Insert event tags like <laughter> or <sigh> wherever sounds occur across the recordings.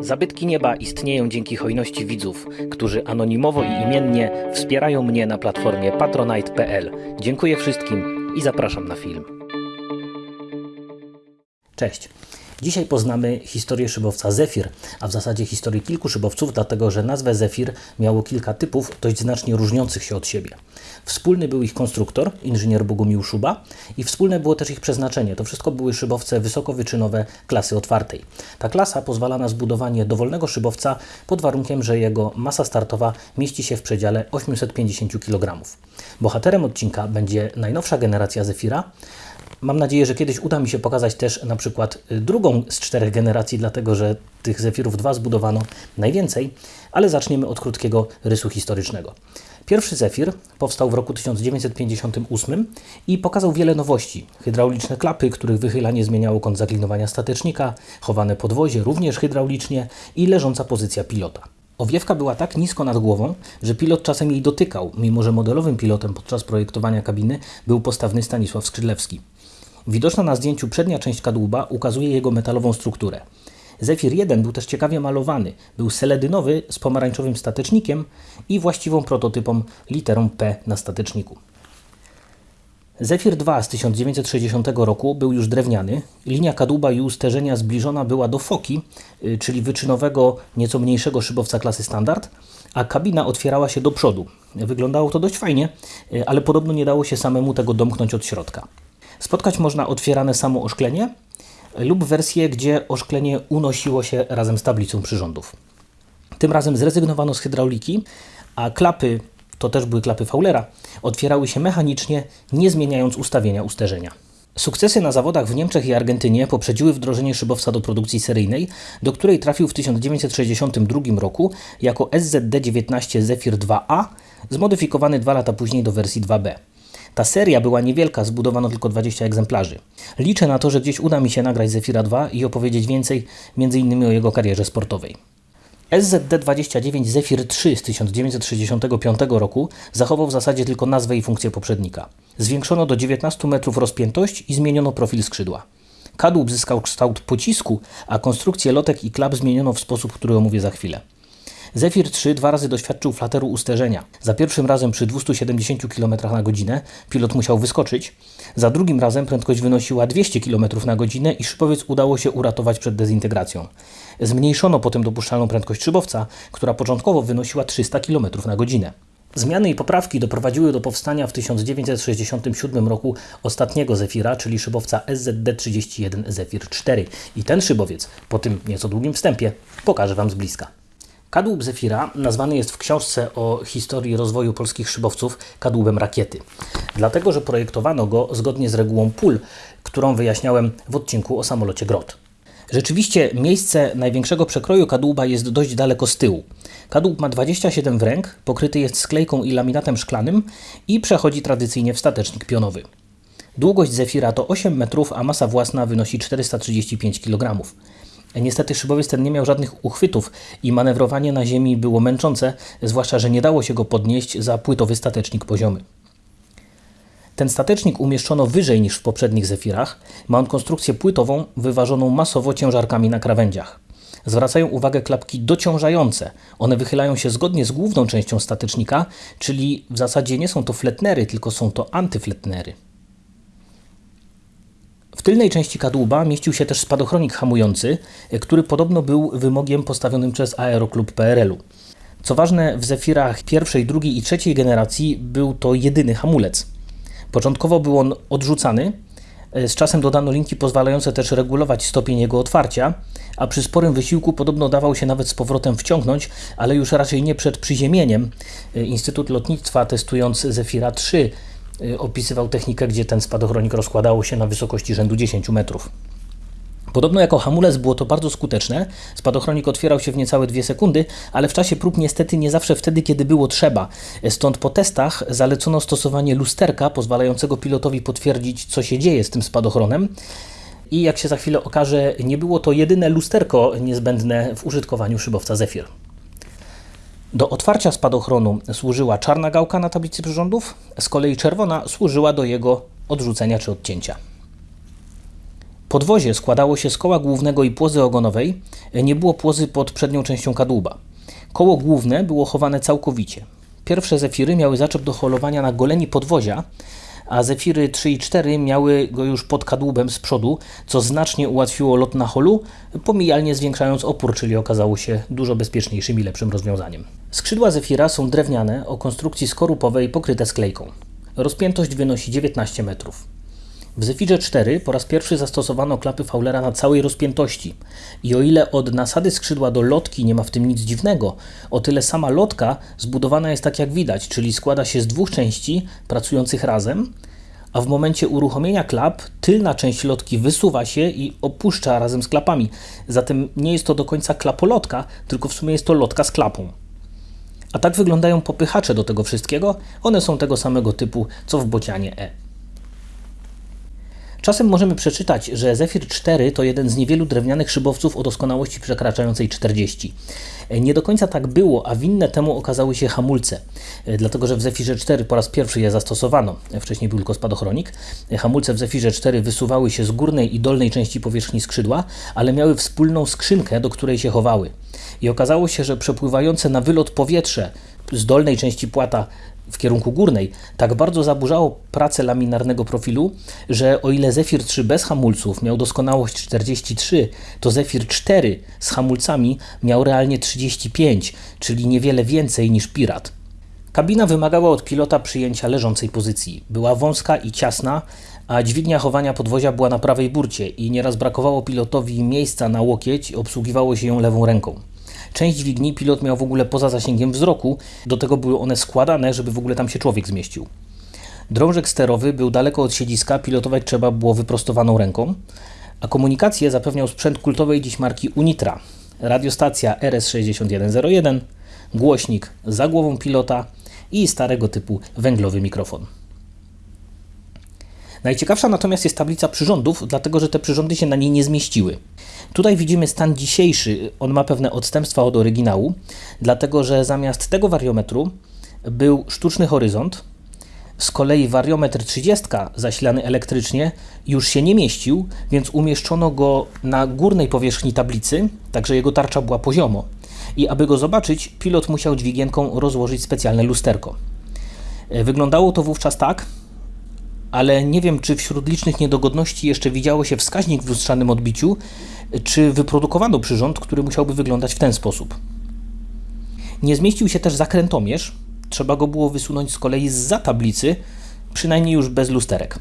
Zabytki nieba istnieją dzięki hojności widzów, którzy anonimowo i imiennie wspierają mnie na platformie patronite.pl. Dziękuję wszystkim i zapraszam na film. Cześć. Dzisiaj poznamy historię szybowca Zefir, a w zasadzie historię kilku szybowców, dlatego że nazwę Zefir miało kilka typów dość znacznie różniących się od siebie. Wspólny był ich konstruktor, inżynier Bogumił Szuba i wspólne było też ich przeznaczenie. To wszystko były szybowce wysokowyczynowe klasy otwartej. Ta klasa pozwala na zbudowanie dowolnego szybowca pod warunkiem, że jego masa startowa mieści się w przedziale 850 kg. Bohaterem odcinka będzie najnowsza generacja Zefira, Mam nadzieję, że kiedyś uda mi się pokazać też na przykład y, drugą z czterech generacji, dlatego że tych Zefirów 2 zbudowano najwięcej, ale zaczniemy od krótkiego rysu historycznego. Pierwszy Zefir powstał w roku 1958 i pokazał wiele nowości. Hydrauliczne klapy, których wychylanie zmieniało kąt zaklinowania statecznika, chowane podwozie również hydraulicznie i leżąca pozycja pilota. Owiewka była tak nisko nad głową, że pilot czasem jej dotykał, mimo że modelowym pilotem podczas projektowania kabiny był postawny Stanisław Skrzydlewski. Widoczna na zdjęciu przednia część kadłuba ukazuje jego metalową strukturę. Zefir 1 był też ciekawie malowany. Był seledynowy z pomarańczowym statecznikiem i właściwą prototypą literą P na stateczniku. Zefir 2 z 1960 roku był już drewniany. Linia kadłuba i usterzenia zbliżona była do Foki, y, czyli wyczynowego, nieco mniejszego szybowca klasy standard, a kabina otwierała się do przodu. Wyglądało to dość fajnie, y, ale podobno nie dało się samemu tego domknąć od środka. Spotkać można otwierane samo oszklenie lub wersję, gdzie oszklenie unosiło się razem z tablicą przyrządów. Tym razem zrezygnowano z hydrauliki, a klapy, to też były klapy Faulera, otwierały się mechanicznie, nie zmieniając ustawienia usterzenia. Sukcesy na zawodach w Niemczech i Argentynie poprzedziły wdrożenie szybowca do produkcji seryjnej, do której trafił w 1962 roku jako SZD-19 Zephyr 2A, zmodyfikowany dwa lata później do wersji 2B. Ta seria była niewielka, zbudowano tylko 20 egzemplarzy. Liczę na to, że gdzieś uda mi się nagrać Zefira 2 i opowiedzieć więcej, m.in. o jego karierze sportowej. SZD-29 Zephyr 3 z 1965 roku zachował w zasadzie tylko nazwę i funkcję poprzednika. Zwiększono do 19 metrów rozpiętość i zmieniono profil skrzydła. Kadłub zyskał kształt pocisku, a konstrukcję lotek i klap zmieniono w sposób, który omówię za chwilę. Zephyr 3 dwa razy doświadczył flateru usterzenia. Za pierwszym razem przy 270 km na godzinę pilot musiał wyskoczyć, za drugim razem prędkość wynosiła 200 km na godzinę i szybowiec udało się uratować przed dezintegracją. Zmniejszono potem dopuszczalną prędkość szybowca, która początkowo wynosiła 300 km na godzinę. Zmiany i poprawki doprowadziły do powstania w 1967 roku ostatniego Zefira, czyli szybowca SZD-31 Zefir 4. I ten szybowiec, po tym nieco długim wstępie, pokażę Wam z bliska. Kadłub Zefira nazwany jest w książce o historii rozwoju polskich szybowców kadłubem rakiety. Dlatego, że projektowano go zgodnie z regułą pól, którą wyjaśniałem w odcinku o samolocie Grot. Rzeczywiście miejsce największego przekroju kadłuba jest dość daleko z tyłu. Kadłub ma 27 w ręk, pokryty jest sklejką i laminatem szklanym i przechodzi tradycyjnie w statecznik pionowy. Długość Zefira to 8 metrów, a masa własna wynosi 435 kg. Niestety szybowiec ten nie miał żadnych uchwytów i manewrowanie na ziemi było męczące, zwłaszcza, że nie dało się go podnieść za płytowy statecznik poziomy. Ten statecznik umieszczono wyżej niż w poprzednich Zefirach. Ma on konstrukcję płytową wyważoną masowo ciężarkami na krawędziach. Zwracają uwagę klapki dociążające. One wychylają się zgodnie z główną częścią statecznika, czyli w zasadzie nie są to fletnery, tylko są to antyfletnery. W tylnej części kadłuba mieścił się też spadochronik hamujący, który podobno był wymogiem postawionym przez Aeroklub PRL-u. Co ważne, w Zefirach pierwszej, drugiej i trzeciej generacji był to jedyny hamulec. Początkowo był on odrzucany, z czasem dodano linki pozwalające też regulować stopień jego otwarcia, a przy sporym wysiłku podobno dawał się nawet z powrotem wciągnąć, ale już raczej nie przed przyziemieniem. Instytut Lotnictwa testując Zefira 3 Y, opisywał technikę, gdzie ten spadochronik rozkładało się na wysokości rzędu 10 metrów. Podobno jako hamulec było to bardzo skuteczne. Spadochronik otwierał się w niecałe 2 sekundy, ale w czasie prób niestety nie zawsze wtedy, kiedy było trzeba. Stąd po testach zalecono stosowanie lusterka pozwalającego pilotowi potwierdzić, co się dzieje z tym spadochronem. I jak się za chwilę okaże, nie było to jedyne lusterko niezbędne w użytkowaniu szybowca Zephyr. Do otwarcia spadochronu służyła czarna gałka na tablicy przyrządów, z kolei czerwona służyła do jego odrzucenia czy odcięcia. Podwozie składało się z koła głównego i płozy ogonowej, nie było płozy pod przednią częścią kadłuba. Koło główne było chowane całkowicie. Pierwsze zefiry miały zaczep do holowania na goleni podwozia, a zefiry 3 i 4 miały go już pod kadłubem z przodu, co znacznie ułatwiło lot na holu, pomijalnie zwiększając opór, czyli okazało się dużo bezpieczniejszym i lepszym rozwiązaniem. Skrzydła zefira są drewniane o konstrukcji skorupowej pokryte sklejką. Rozpiętość wynosi 19 metrów. W Zefirze 4 po raz pierwszy zastosowano klapy Fowlera na całej rozpiętości. I o ile od nasady skrzydła do lotki nie ma w tym nic dziwnego, o tyle sama lotka zbudowana jest tak jak widać, czyli składa się z dwóch części pracujących razem, a w momencie uruchomienia klap tylna część lotki wysuwa się i opuszcza razem z klapami. Zatem nie jest to do końca klapolotka, tylko w sumie jest to lotka z klapą. A tak wyglądają popychacze do tego wszystkiego. One są tego samego typu co w bocianie E. Czasem możemy przeczytać, że Zephyr 4 to jeden z niewielu drewnianych szybowców o doskonałości przekraczającej 40. Nie do końca tak było, a winne temu okazały się hamulce, dlatego że w Zephyrze 4 po raz pierwszy je zastosowano. Wcześniej był tylko spadochronik. Hamulce w Zephyrze 4 wysuwały się z górnej i dolnej części powierzchni skrzydła, ale miały wspólną skrzynkę, do której się chowały. I okazało się, że przepływające na wylot powietrze z dolnej części płata w kierunku górnej tak bardzo zaburzało pracę laminarnego profilu, że o ile Zephyr 3 bez hamulców miał doskonałość 43, to Zephyr 4 z hamulcami miał realnie 35, czyli niewiele więcej niż Pirat. Kabina wymagała od pilota przyjęcia leżącej pozycji. Była wąska i ciasna, a dźwignia chowania podwozia była na prawej burcie i nieraz brakowało pilotowi miejsca na łokieć, obsługiwało się ją lewą ręką. Część dźwigni pilot miał w ogóle poza zasięgiem wzroku, do tego były one składane, żeby w ogóle tam się człowiek zmieścił. Drążek sterowy był daleko od siedziska, pilotować trzeba było wyprostowaną ręką, a komunikację zapewniał sprzęt kultowej dziś marki Unitra. Radiostacja RS6101, głośnik za głową pilota i starego typu węglowy mikrofon. Najciekawsza natomiast jest tablica przyrządów, dlatego że te przyrządy się na niej nie zmieściły. Tutaj widzimy stan dzisiejszy. On ma pewne odstępstwa od oryginału, dlatego że zamiast tego wariometru był sztuczny horyzont. Z kolei wariometr 30 zasilany elektrycznie już się nie mieścił, więc umieszczono go na górnej powierzchni tablicy, także jego tarcza była poziomo. I aby go zobaczyć, pilot musiał dźwigienką rozłożyć specjalne lusterko. Wyglądało to wówczas tak, ale nie wiem, czy wśród licznych niedogodności jeszcze widziało się wskaźnik w lustrzanym odbiciu, czy wyprodukowano przyrząd, który musiałby wyglądać w ten sposób. Nie zmieścił się też zakrętomierz, trzeba go było wysunąć z kolei za tablicy, przynajmniej już bez lusterek.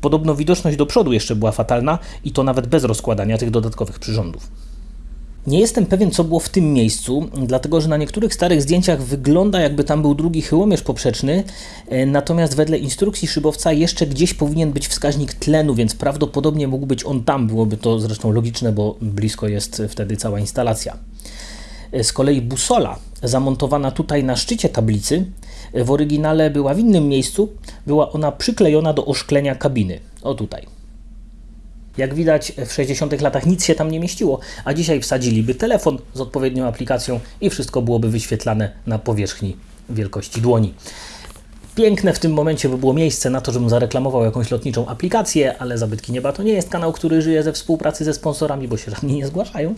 Podobno widoczność do przodu jeszcze była fatalna i to nawet bez rozkładania tych dodatkowych przyrządów. Nie jestem pewien, co było w tym miejscu, dlatego że na niektórych starych zdjęciach wygląda, jakby tam był drugi chyłomierz poprzeczny, e, natomiast wedle instrukcji szybowca jeszcze gdzieś powinien być wskaźnik tlenu, więc prawdopodobnie mógł być on tam. Byłoby to zresztą logiczne, bo blisko jest wtedy cała instalacja. E, z kolei busola zamontowana tutaj na szczycie tablicy e, w oryginale była w innym miejscu, była ona przyklejona do oszklenia kabiny. O tutaj. Jak widać, w 60 latach nic się tam nie mieściło, a dzisiaj wsadziliby telefon z odpowiednią aplikacją i wszystko byłoby wyświetlane na powierzchni wielkości dłoni. Piękne w tym momencie by było miejsce na to, żebym zareklamował jakąś lotniczą aplikację, ale Zabytki Nieba to nie jest kanał, który żyje ze współpracy ze sponsorami, bo się żadni nie zgłaszają,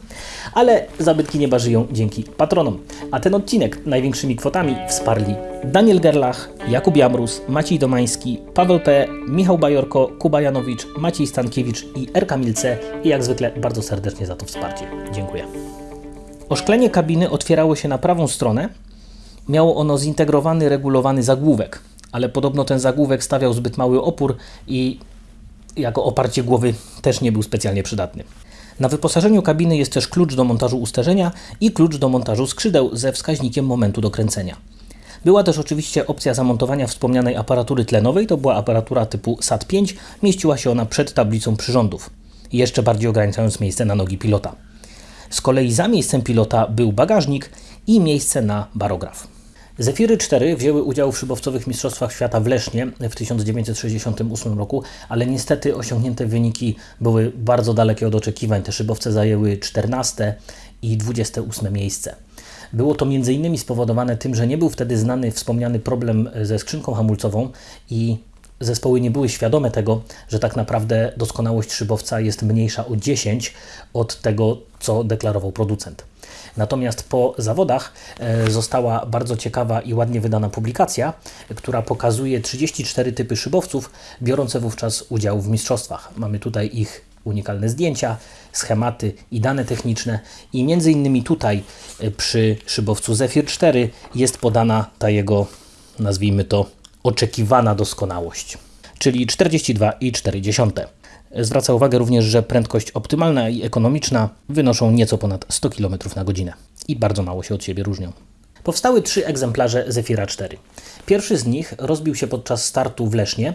ale Zabytki Nieba żyją dzięki patronom. A ten odcinek największymi kwotami wsparli Daniel Gerlach, Jakub Jamrus, Maciej Domański, Paweł P., Michał Bajorko, Kuba Janowicz, Maciej Stankiewicz i Erka Milce i jak zwykle bardzo serdecznie za to wsparcie. Dziękuję. Oszklenie kabiny otwierało się na prawą stronę, Miało ono zintegrowany, regulowany zagłówek, ale podobno ten zagłówek stawiał zbyt mały opór i jako oparcie głowy też nie był specjalnie przydatny. Na wyposażeniu kabiny jest też klucz do montażu usterzenia i klucz do montażu skrzydeł ze wskaźnikiem momentu dokręcenia. Była też oczywiście opcja zamontowania wspomnianej aparatury tlenowej, to była aparatura typu SAT-5, mieściła się ona przed tablicą przyrządów, jeszcze bardziej ograniczając miejsce na nogi pilota. Z kolei za miejscem pilota był bagażnik i miejsce na barograf. Zefiry 4 wzięły udział w szybowcowych Mistrzostwach Świata w Lesznie w 1968 roku, ale niestety osiągnięte wyniki były bardzo dalekie od oczekiwań. Te szybowce zajęły 14 i 28 miejsce. Było to m.in. spowodowane tym, że nie był wtedy znany wspomniany problem ze skrzynką hamulcową i zespoły nie były świadome tego, że tak naprawdę doskonałość szybowca jest mniejsza o 10 od tego, co deklarował producent. Natomiast po zawodach e, została bardzo ciekawa i ładnie wydana publikacja, która pokazuje 34 typy szybowców biorące wówczas udział w mistrzostwach. Mamy tutaj ich unikalne zdjęcia, schematy i dane techniczne i między innymi tutaj e, przy szybowcu Zephyr 4 jest podana ta jego, nazwijmy to, oczekiwana doskonałość, czyli 42,4. Zwraca uwagę również, że prędkość optymalna i ekonomiczna wynoszą nieco ponad 100 km na godzinę i bardzo mało się od siebie różnią. Powstały trzy egzemplarze Zefira 4. Pierwszy z nich rozbił się podczas startu w Lesznie,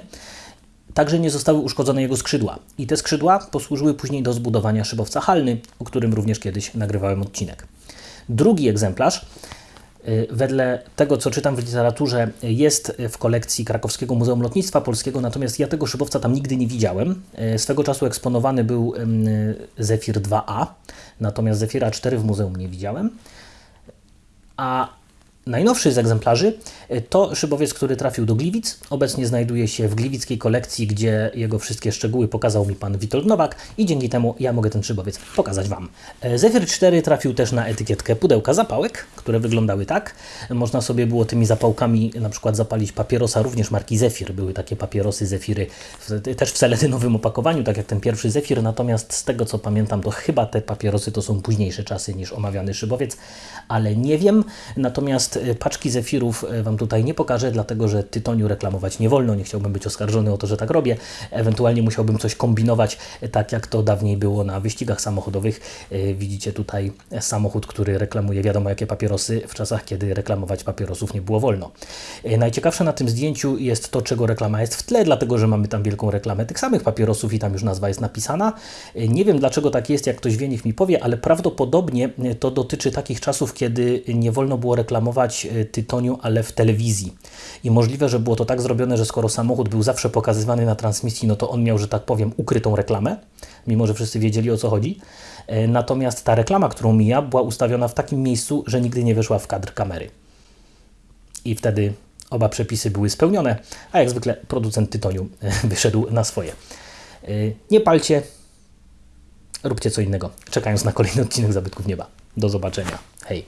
Także nie zostały uszkodzone jego skrzydła. I te skrzydła posłużyły później do zbudowania szybowca halny, o którym również kiedyś nagrywałem odcinek. Drugi egzemplarz, wedle tego co czytam w literaturze, jest w kolekcji Krakowskiego Muzeum Lotnictwa Polskiego, natomiast ja tego szybowca tam nigdy nie widziałem. Y, swego czasu eksponowany był Zefir 2A, natomiast Zefira 4 w muzeum nie widziałem. A Najnowszy z egzemplarzy e, to szybowiec, który trafił do Gliwic. Obecnie znajduje się w gliwickiej kolekcji, gdzie jego wszystkie szczegóły pokazał mi pan Witold Nowak i dzięki temu ja mogę ten szybowiec pokazać Wam. E, Zephyr 4 trafił też na etykietkę pudełka zapałek, które wyglądały tak. Można sobie było tymi zapałkami na przykład zapalić papierosa, również marki Zephyr. Były takie papierosy Zephyry też w seletynowym opakowaniu, tak jak ten pierwszy Zephyr, natomiast z tego co pamiętam, to chyba te papierosy to są późniejsze czasy niż omawiany szybowiec, ale nie wiem. Natomiast Y, paczki zefirów y, Wam tutaj nie pokażę, dlatego że tytoniu reklamować nie wolno. Nie chciałbym być oskarżony o to, że tak robię. Ewentualnie musiałbym coś kombinować, y, tak jak to dawniej było na wyścigach samochodowych. Widzicie tutaj samochód, który reklamuje wiadomo jakie papierosy w czasach, kiedy reklamować papierosów nie było wolno. Najciekawsze na tym zdjęciu jest to, czego reklama jest w tle, dlatego że mamy tam wielką reklamę tych samych papierosów i tam już nazwa jest napisana. Nie wiem dlaczego tak jest, jak ktoś wie, niech mi powie, ale prawdopodobnie to dotyczy takich czasów, kiedy nie wolno było reklamować E, tytoniu, ale w telewizji. I możliwe, że było to tak zrobione, że skoro samochód był zawsze pokazywany na transmisji, no to on miał, że tak powiem, ukrytą reklamę, mimo że wszyscy wiedzieli o co chodzi. E, natomiast ta reklama, którą mija, była ustawiona w takim miejscu, że nigdy nie weszła w kadr kamery. I wtedy oba przepisy były spełnione, a jak zwykle producent tytoniu e, <laughs> wyszedł na swoje. Nie palcie, róbcie co innego, czekając na kolejny odcinek Zabytków Nieba. Do zobaczenia. Hej!